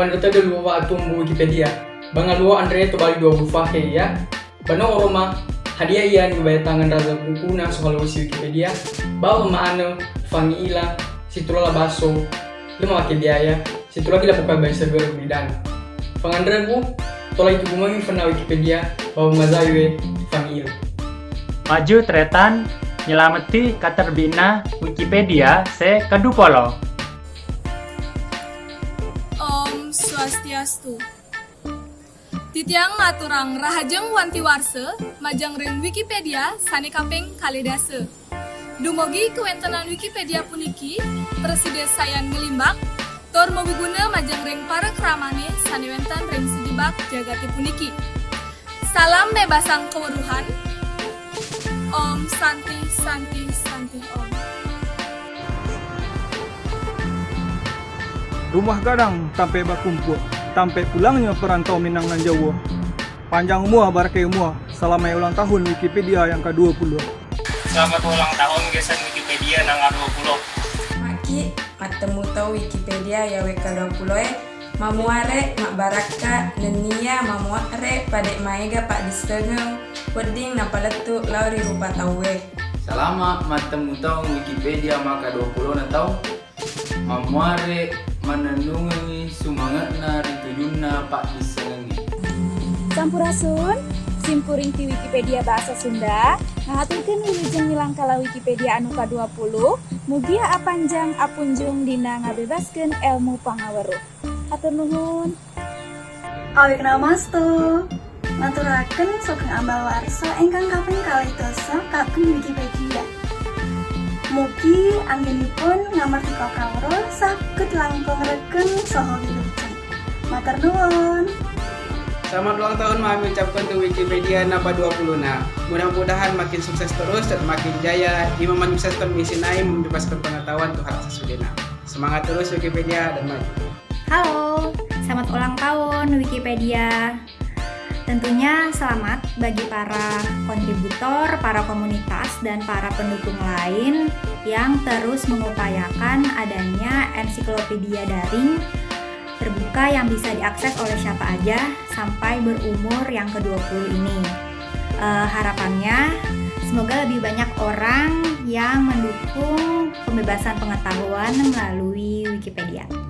Wanda tadi luwa atum Wikipedia. Banga luwa Andre to bali dua bufa he ya. Bano Roma hadiah iya bayar tangan raza bukuna soal usi Wikipedia. Bawa maano fangi ila situla baso lima wake biaya situla kila buka bayar server bidang. Pangandra bu tolak itu gumangi fana Wikipedia bawa mazawe fangi ila. Maju tretan nyelameti katerbina Wikipedia se kedupolo. Swastiastu. Titiang ngaturang rahajeng wanti warse, majang ring Wikipedia sani kaping kalidase. Dumogi kewentenan Wikipedia puniki, presiden sayan ngelimbak, tor moguguna majang ring para keramane sani wentan ring sejebak jagati puniki. Salam bebasang keweruhan. Om Santi Santi Santi Om. Rumah gadang tampe bakumpul, tampe pulangnya perantau Minang dan Jawa. Panjang umur, barakai umur, selama ulang tahun Wikipedia yang ke-20. Selamat ulang tahun gesan Wikipedia nang 20. Maki, matemu tau Wikipedia ya WK20 e Mamuare, mak baraka, nenia, mamuare, padek maega pak distegeng, weding na paletu lauri rupa tawe. Selama matemu tahu Wikipedia maka 20 na tahu Mamuare rituyunna pak disengengi Sampurasun, simpuring ti Wikipedia bahasa Sunda, ngahaturkeun wilujeng nilang kala Wikipedia anu ka-20, mugia apanjang apunjung dina ngabebaskeun ilmu pangaweruh. Hatur nuhun. Awik namastu. Maturaken sugeng ambal warsa ingkang kaping kalih dasa kagem Wikipedia. Mugi anggenipun ngamartika kawruh saged langkung regen saha. Matur nuwun. Selamat ulang tahun kami ucapkan untuk Wikipedia Napa 20 nah. Mudah-mudahan makin sukses terus dan makin jaya di menyukseskan misi Naim membebaskan pengetahuan asasi Sudena. Semangat terus Wikipedia dan maju. Halo, selamat ulang tahun Wikipedia. Tentunya selamat bagi para kontributor, para komunitas, dan para pendukung lain yang terus mengupayakan adanya ensiklopedia daring terbuka yang bisa diakses oleh siapa aja sampai berumur yang ke-20 ini. Eh, harapannya semoga lebih banyak orang yang mendukung pembebasan pengetahuan melalui Wikipedia.